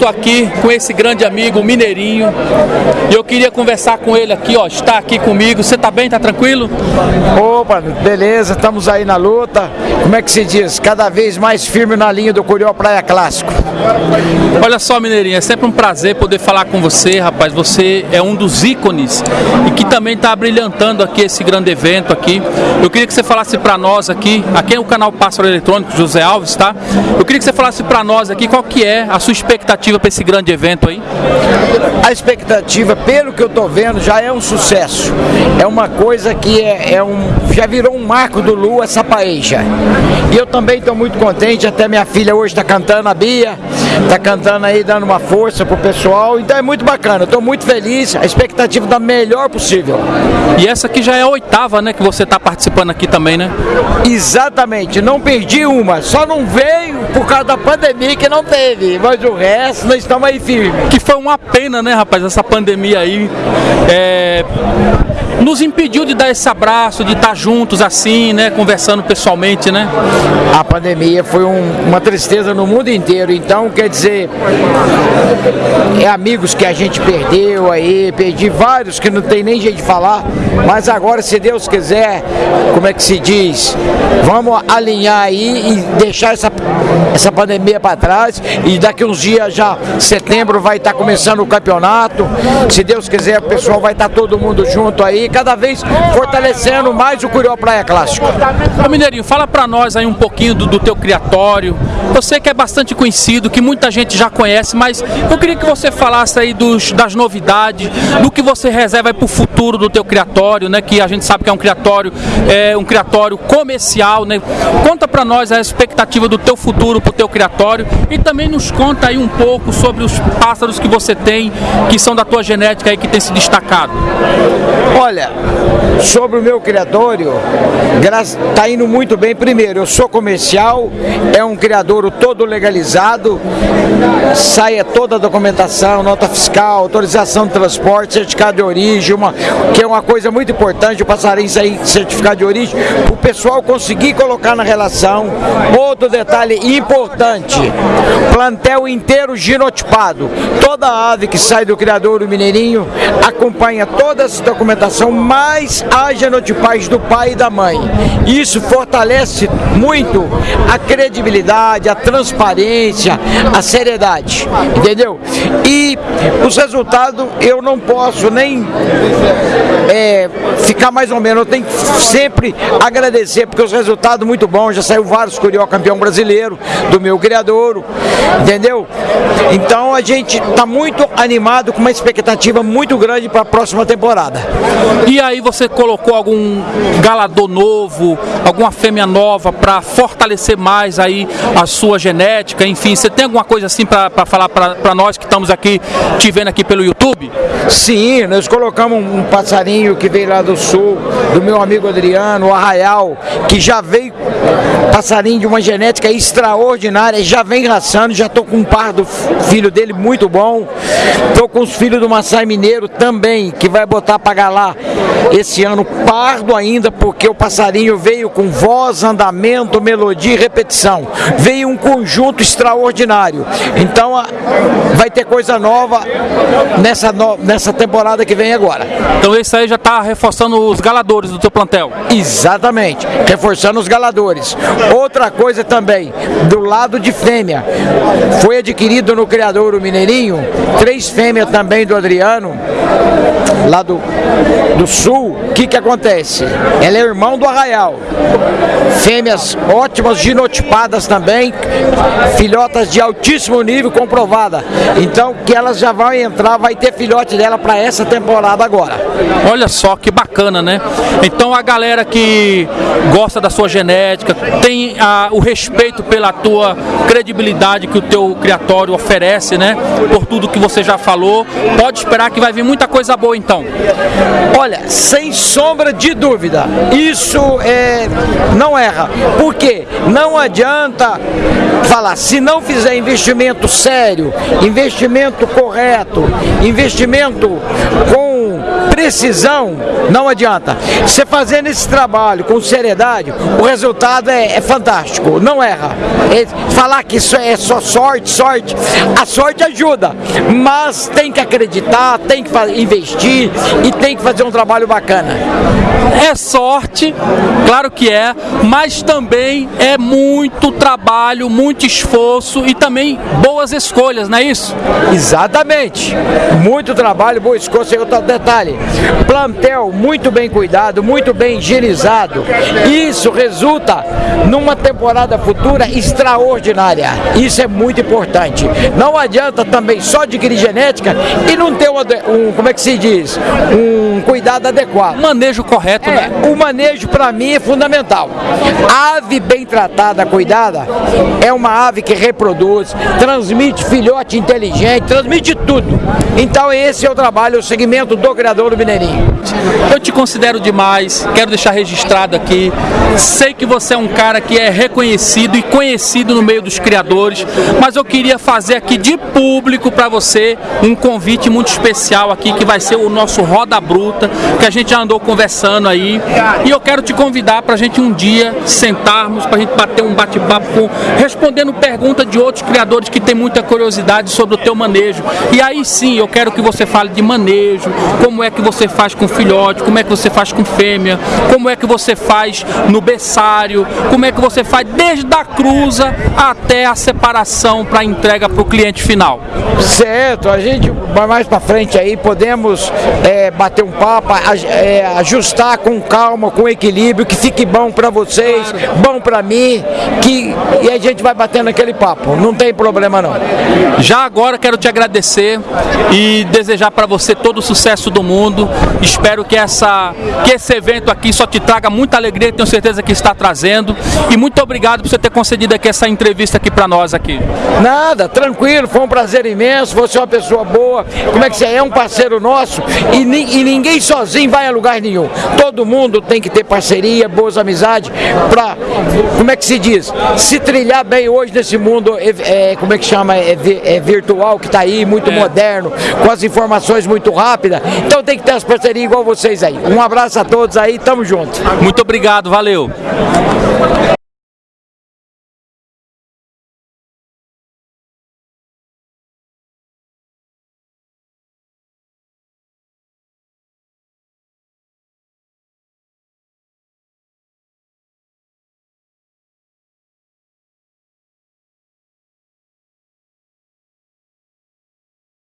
estou aqui com esse grande amigo, Mineirinho. E eu queria conversar com ele aqui, ó. Está aqui comigo. Você tá bem? Tá tranquilo? Opa, beleza, estamos aí na luta. Como é que se diz? Cada vez mais firme na linha do Curió Praia Clássico. Olha só, Mineirinho, é sempre um prazer poder falar com você, rapaz. Você é um dos ícones e que também está brilhantando aqui esse grande evento aqui. Eu queria que você falasse para nós aqui, aqui é o canal Pássaro Eletrônico, José Alves, tá? Eu queria que você falasse para nós aqui qual que é a sua expectativa para esse grande evento aí. A expectativa, pelo que eu tô vendo, já é um sucesso. É uma coisa que é, é um, já virou um marco do Lu essa paeja. E eu também estou muito contente, até minha filha hoje está cantando, a Bia, está cantando aí, dando uma força pro pessoal. Então é muito bacana, estou muito feliz, a expectativa da melhor possível. E essa aqui já é a oitava, né, que você está participando aqui também, né? Exatamente, não perdi uma, só não veio por causa da pandemia que não teve, mas o resto nós estamos aí firmes. Que foi uma pena, né, rapaz, essa pandemia aí. É, nos impediu de dar esse abraço, de estar juntos assim, né, conversando pessoalmente, né? A pandemia foi um- uma tristeza no mundo inteiro, então quer dizer, é amigos que a gente perdeu aí, perdi vários que não tem nem jeito de falar, mas agora, se Deus quiser, como é que se diz, vamos alinhar aí e deixar essa, essa pandemia para trás e daqui uns dias já, setembro vai estar começando o campeonato, se Deus quiser o pessoal vai estar todo mundo junto aí, cada vez fortalecendo mais o Curió Praia Clássico. Ô Mineirinho, fala pra nós aí um pouquinho do, do teu criatório. Você que é bastante conhecido, que muita gente já conhece, mas eu queria que você falasse aí dos, das novidades, do que você reserva aí pro futuro do teu criatório, né? Que a gente sabe que é um criatório, é um criatório comercial, né? Conta pra nós a expectativa do teu futuro pro teu criatório e também nos conta aí um pouco sobre os pássaros que você tem, que são da tua genética aí que tem se destacado. Olha, sobre o meu criatório, está indo muito bem. Primeiro, eu sou comercial, é um criadouro todo legalizado, saia toda a documentação, nota fiscal, autorização de transporte, certificado de origem, uma, que é uma coisa muito importante, o passarinho sair certificado de origem, o pessoal conseguir colocar na relação. Outro detalhe importante, plantel inteiro genotipado. Toda ave que sai do criadouro mineirinho acompanha toda essa documentação, mais a genotipagem do pai e da mãe. Isso fortalece muito a credibilidade, a transparência, a seriedade, entendeu? E os resultados eu não posso nem é, ficar mais ou menos, eu tenho que sempre agradecer, porque os resultados muito bons, já saiu vários Curió campeão brasileiro, do meu criadouro, entendeu? Então a gente está muito animado, com uma expectativa muito grande para a próxima temporada. E aí você colocou algum galador novo, alguma fêmea nova para fortalecer mais aí a sua genética, enfim, você tem alguma coisa assim para falar para nós que estamos aqui te vendo aqui pelo YouTube? Sim, nós colocamos um passarinho que veio lá do sul, do meu amigo Adriano, o Arraial, que já veio passarinho de uma genética extraordinária, já vem raçando, já estou com um par do filho dele muito bom, estou com os filhos do Massai Mineiro também, que vai botar para galar esse ano pardo ainda, porque o passarinho veio com voz, andamento, melodia e repetição. Veio um conjunto extraordinário. Então vai ter coisa nova nessa, no- nessa temporada que vem agora. Então esse aí já está reforçando os galadores do teu plantel. Exatamente, reforçando os galadores. Outra coisa também, do lado de fêmea, foi adquirido no criador Mineirinho, três fêmeas também do Adriano, lá do, do sul. O que que acontece? Ela é irmão do Arraial. Fêmeas ótimas, genotipadas também, filhotas de altíssimo nível comprovada. Então que elas já vão entrar, vai ter filhote dela para essa temporada agora. Olha só que bacana, né? Então a galera que gosta da sua genética, tem a- o respeito pela tua credibilidade que o teu criatório oferece, né? Por tudo que você já falou, pode esperar que vai vir muita coisa boa então. Olha, sem sombra de dúvida, isso é, não erra. Por quê? Não adianta falar, se não fizer investimento sério, investimento correto, investimento com precisão, não adianta. Você fazendo esse trabalho com seriedade, o resultado é, é fantástico, não erra. É, falar que isso é só sorte, sorte, a sorte ajuda, mas tem que acreditar, tem que investir e tem que fazer um trabalho bacana. É sorte, claro que é, mas também é muito trabalho, muito esforço e também boas escolhas, não é isso? Exatamente. Muito trabalho, boa escolha. E outro detalhe: plantel muito bem cuidado, muito bem higienizado. Isso resulta numa temporada futura extraordinária. Isso é muito importante. Não adianta também só adquirir genética e não ter um, um como é que se diz? Um cuidado adequado. Manejo correto, é, né? O manejo para mim é fundamental. Ave bem tratada, cuidada, é uma ave que reproduz, transmite filhote inteligente, transmite tudo. Então esse é o trabalho, o segmento do criador do Mineirinho. Eu te considero demais, quero deixar registrado aqui. Sei que você é um cara que é reconhecido e conhecido no meio dos criadores, mas eu queria fazer aqui de público para você um convite muito especial aqui que vai ser o nosso Roda Bruta, que a gente já andou conversando aí. E eu quero te convidar para a gente um dia sentarmos, para a gente bater um bate-papo respondendo perguntas de outros criadores que têm muita curiosidade sobre o teu manejo. E aí sim, eu quero que você fale de manejo, como é que você faz com filhote, como é que você faz com fêmea, como é que você faz no berçário, como é que você faz desde a cruza até a separação para entrega para o cliente final. Certo, a gente vai mais para frente aí, podemos é, bater um papo, é, ajustar com calma, com equilíbrio, que fique bom para vocês, claro. bom para mim, que e a gente vai batendo aquele papo, não tem problema não. Já agora quero te agradecer e desejar para você todo o sucesso do mundo. Espero que essa que esse evento aqui só te traga muita alegria, tenho certeza que está trazendo. E muito obrigado por você ter concedido aqui essa entrevista aqui para nós aqui. Nada, tranquilo, foi um prazer imenso. Você é uma pessoa boa. Como é que você é? É um parceiro nosso e, e ninguém sozinho vai a lugar nenhum. Todo mundo tem que ter parceria, boas amizades para, como é que se diz, se trilhar bem hoje nesse mundo, é, é como é que chama, é, é virtual que está aí, muito é. moderno, com as informações muito rápidas. Então tem que ter as parcerias igual vocês aí. Um abraço a todos aí, tamo junto. Muito obrigado, valeu.